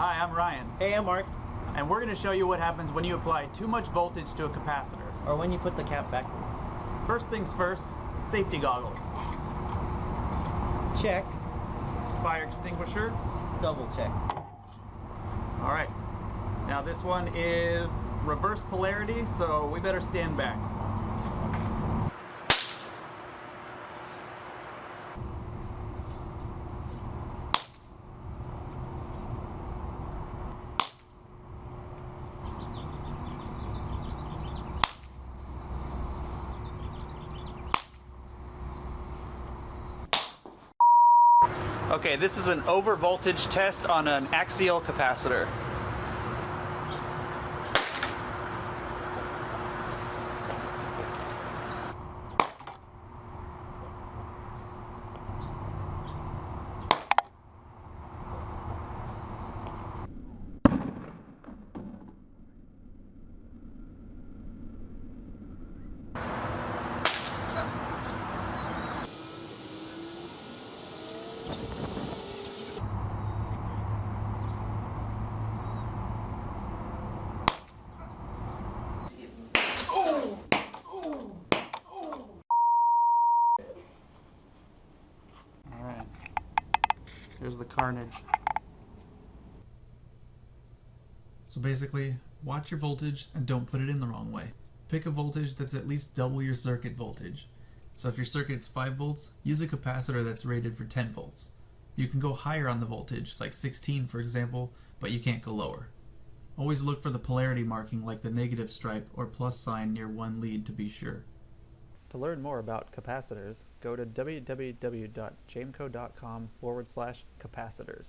Hi, I'm Ryan, Hey, I'm Mark. and we're going to show you what happens when you apply too much voltage to a capacitor. Or when you put the cap backwards. First things first, safety goggles, Check. fire extinguisher. Double check. All right. Now this one is reverse polarity, so we better stand back. Okay, this is an overvoltage test on an axial capacitor. Here's the carnage. So basically, watch your voltage and don't put it in the wrong way. Pick a voltage that's at least double your circuit voltage. So if your circuit's 5 volts, use a capacitor that's rated for 10 volts. You can go higher on the voltage, like 16 for example, but you can't go lower. Always look for the polarity marking like the negative stripe or plus sign near one lead to be sure. To learn more about capacitors, go to www.jameco.com forward slash capacitors.